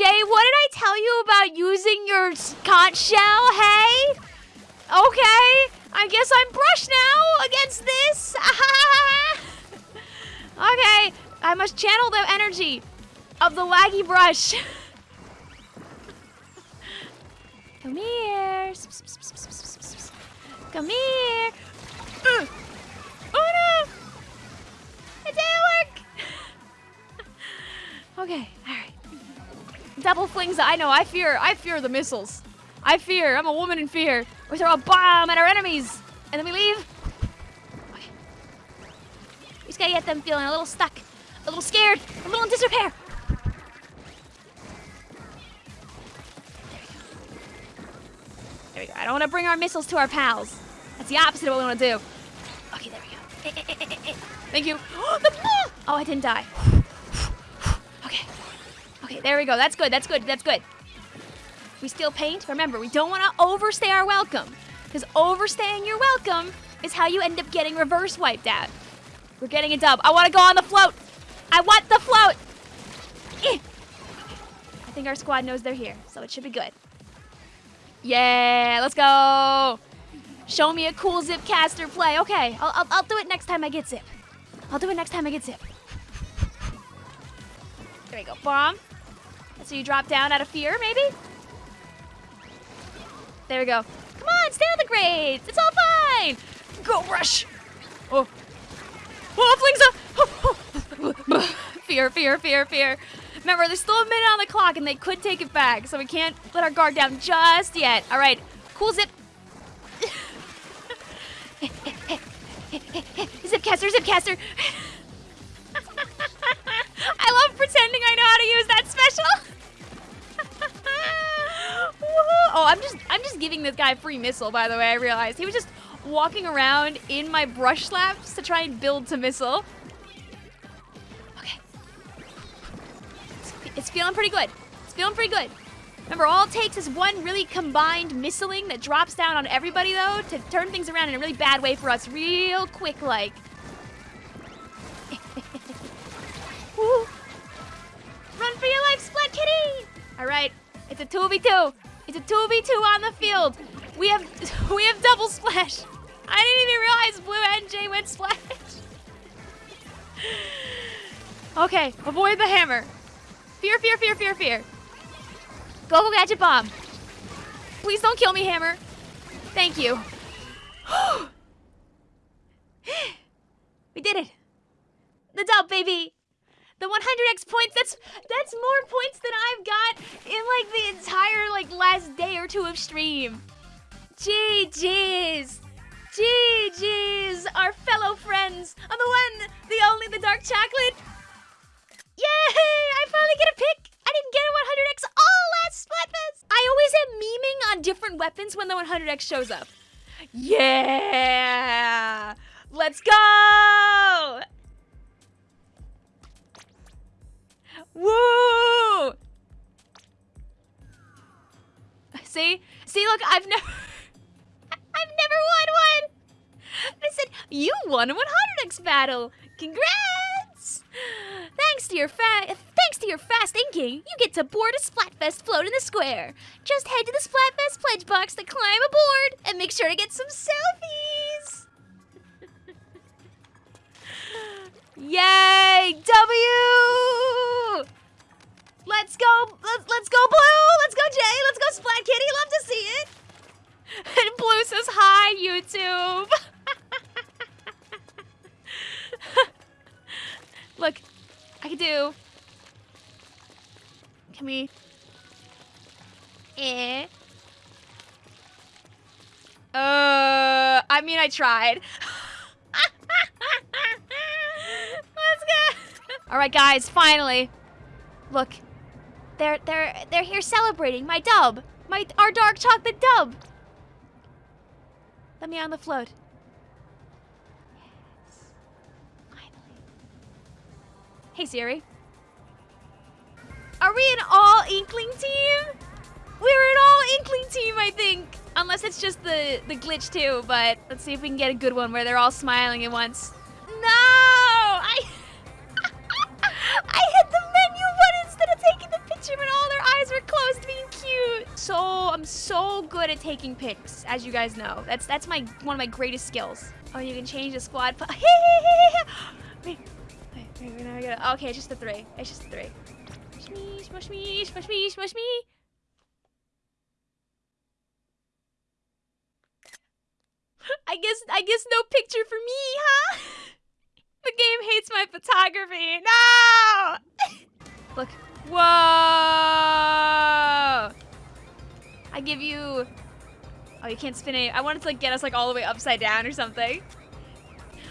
Jay, what did I tell you about using your conch shell, hey? Okay, I guess I'm brushed now against this. okay, I must channel the energy of the laggy brush. Come here. Come here. Uh. Oh no! It didn't work! okay, alright. Double flings, I know, I fear, I fear the missiles. I fear, I'm a woman in fear. We throw a bomb at our enemies, and then we leave. We just gotta get them feeling a little stuck, a little scared, a little in disrepair. There we go. I don't want to bring our missiles to our pals. That's the opposite of what we want to do. Okay, there we go. Eh, eh, eh, Thank you. Oh, I didn't die. There we go. That's good. That's good. That's good. We still paint. Remember, we don't want to overstay our welcome. Because overstaying your welcome is how you end up getting reverse wiped out. We're getting a dub. I want to go on the float. I want the float. Eh. I think our squad knows they're here, so it should be good. Yeah, let's go. Show me a cool Zipcaster play. Okay, I'll, I'll, I'll do it next time I get zip. I'll do it next time I get zip. There we go. Bomb. So you drop down out of fear, maybe? There we go. Come on, stay on the grades. It's all fine. Go rush. Oh. Oh, flings oh, oh. up. fear, fear, fear, fear. Remember, there's still a minute on the clock and they could take it back, so we can't let our guard down just yet. All right, cool zip. Zipcaster, Zipcaster. Giving this guy free missile, by the way, I realized. He was just walking around in my brush slaps to try and build to missile. Okay. It's feeling pretty good. It's feeling pretty good. Remember, all it takes is one really combined missiling that drops down on everybody, though, to turn things around in a really bad way for us real quick, like. Run for your life, Splat Kitty! All right, it's a 2v2. It's a 2v2 on the field. We have we have double splash. I didn't even realize Blue Jay went splash. okay, avoid the hammer. Fear, fear, fear, fear, fear. Go, go, gadget bomb. Please don't kill me, Hammer. Thank you. we did it. The dub, baby. The 100x points, that's that's more points than I've got in like the entire like last day or two of stream. GG's. GG's, our fellow friends. On the one, the only, the dark chocolate. Yay! I finally get a pick! I didn't get a 100x all last Splatfest! I always am memeing on different weapons when the 100x shows up. Yeah! Let's go! See? See, look, I've never... I've never won one! I said, you won a 100x battle! Congrats! Thanks to your fa- thanks to your fast inking, you get to board a Splatfest float in the square. Just head to the Splatfest pledge box to climb aboard and make sure to get some selfies. Yay! W! Let's go! Let's, let's go, Blue! Let's go, Jay! Let's go, Splat Kitty! Love to see it! And Blue says, hi, YouTube! Look, I can do. Can we? Eh. Uh, I mean, I tried. Let's go. All right, guys, finally. Look, they're they're they're here celebrating my dub, my our dark chocolate dub. Let me on the float. Yes. Finally. Hey Siri. Are we an all Inkling team? We're an all Inkling team, I think. Unless it's just the, the glitch too, but let's see if we can get a good one where they're all smiling at once. Good at taking pics, as you guys know. That's that's my one of my greatest skills. Oh, you can change the squad. wait, wait, wait. Okay, it's just the three. It's just the three. Smush me, smush me, smush me, smush me. I guess I guess no picture for me, huh? The game hates my photography. No! Look. Whoa! I give you. Oh, you can't spin it. I wanted to like get us like all the way upside down or something.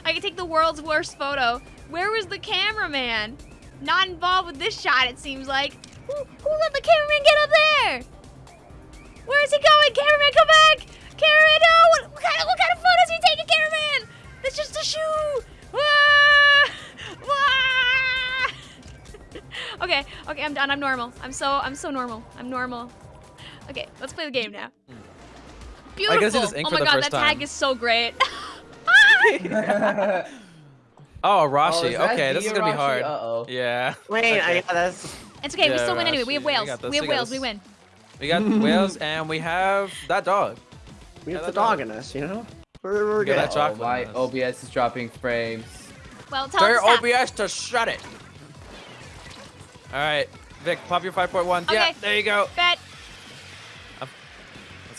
I could take the world's worst photo. Where was the cameraman? Not involved with this shot, it seems like. Who, who let the cameraman get up there? Where is he going? Cameraman, come back! Cameraman, no! What, what, kind, of, what kind of photos are you taking, cameraman? That's just a shoe! Wah! Wah! okay, okay, I'm done. I'm normal. I'm so, I'm so normal. I'm normal. Okay, let's play the game now. Mm. Beautiful. I can see this ink oh my god, first that tag time. is so great. Oh, Oh, Arashi. Oh, is okay, this is gonna be Arashi? hard. Uh-oh. Yeah. Wait, I Okay. got this. it's okay. we Yeah, still win anyway. We have Rashi, we whales. We have we got whales. We win. We got whales and we have that dog. We have Yeah, the that's dog in us, you know? We're, we're good. that Oh, chocolate my. OBS is dropping frames. Well, tell Tell him your to stop. OBS to shut it. All right, Vic, pop your 5.1. Yeah, there you go. Bet.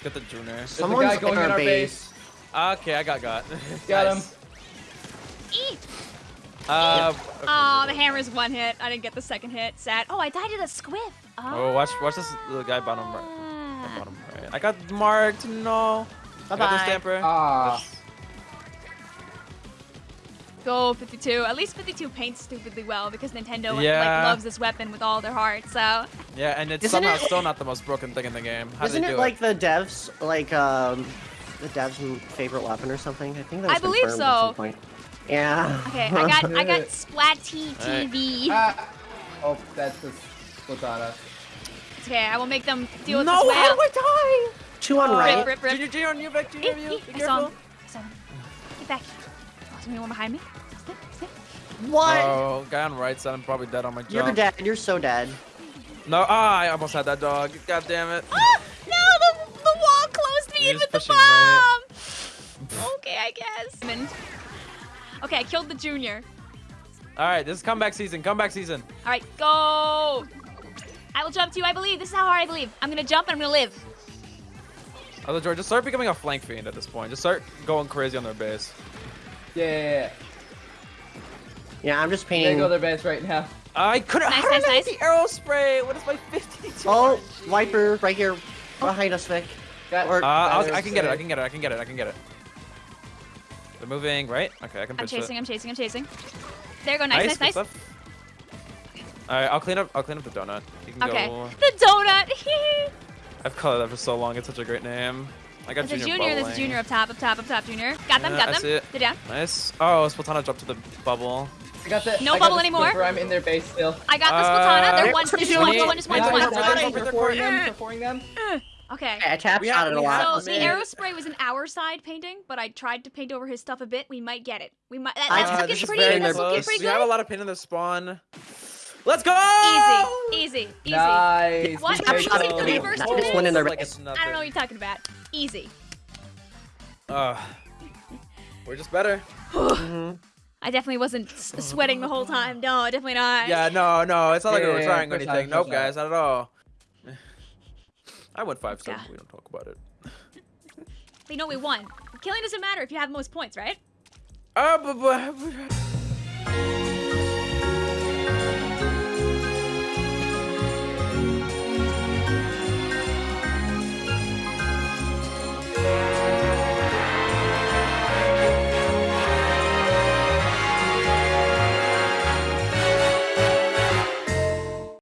Let's get the junior. There's a Someone's guy going in in our our base. Okay, I got got. Got him. Nice. Eat. Uh, Oh, the hammer's one hit. I didn't get the second hit. Sad. Oh, I died to the squiff. Oh, watch, watch this little guy bottom right. Ah. Bottom right. I got marked. No. I got the Bye-bye. stamper. Ah. Go 52. At least 52 paints stupidly well because Nintendo like loves this weapon with all their heart. So Yeah, and it's Isn't somehow it- still not the most broken thing in the game. How Isn't did it do like the devs, like, um, the devs' favorite weapon or something? I think that was I believe confirmed at so. some point. Yeah. okay, I got I got Splatty Alright. TV. ah. Oh, that's the Splatana. It's okay, I will make them deal with No, this how whale. do I die? Two on Oh, right. Rip, rip. Junior, junior on you, Vic. Junior on you. Eek, Be eek. I saw him. I saw him. Get back. Oh, is anyone behind me? Snip, snip. What? Oh, guy on right side. I'm probably dead on my jump. You're dead. You're so dead. No, ah, I almost had that dog. God damn it. Ah, no, the, the wall closed me in with the bomb. right. okay, I guess. Okay, I killed the junior. All right, this is comeback season. Comeback season. All right, go. I will jump to you. I believe. This is how hard I believe. I'm gonna jump and I'm gonna live. Other George, just start becoming a flank fiend at this point. Just start going crazy on their base. Yeah, yeah, yeah. Yeah, I'm just There painting. go their base right now. I couldn't. Nice, how did nice, I nice. hit the Aerospray. What is my 52? Oh, Viper right here behind us, Vic. Got Or- Uh, I'll, I can get it. I can get it. I can get it. I can get it. They're moving right. Okay, I can I'm chasing. it. I'm chasing. I'm chasing. There you go. Nice, good nice, nice. All right, I'll clean up. I'll clean up the donut. You can Okay. go. The donut. I've colored that for so long. It's such a great name. I got There's a junior. junior. There's a junior up top. Up top. Up top. Junior. Got them. Yeah, got I them. see it. They're down. Nice. Oh, Splatana dropped to the bubble. I got the. No I got bubble the anymore. I'm in their base still. I got the Uh, Splatana. They're They're one. Just one. Just one. Just one. Just one. nice. They're They're fine. pouring them. They're They're pouring them. Okay. I tapped We out it a lot. So the man. Aerospray was an our side painting, but I tried to paint over his stuff a bit. We might get it. We might. That, I that's Uh, looking this pretty. very That's looking close. pretty We have a lot of pain in the spawn. Let's go! Easy, easy, easy. Nice. What? Good Are we job. using the reverse Nice. to Just went in this? their Like I don't know what you're talking about. Easy. Uh, we're just better. I definitely wasn't s- sweating the whole time. No, definitely not. Yeah, no, no, it's not like Yeah, we were yeah, trying or anything. push Nope, on. guys, not at all. I went five seven. Yeah. We don't talk about it. You know we won. Killing doesn't matter if you have the most points, right? Uh, but, but,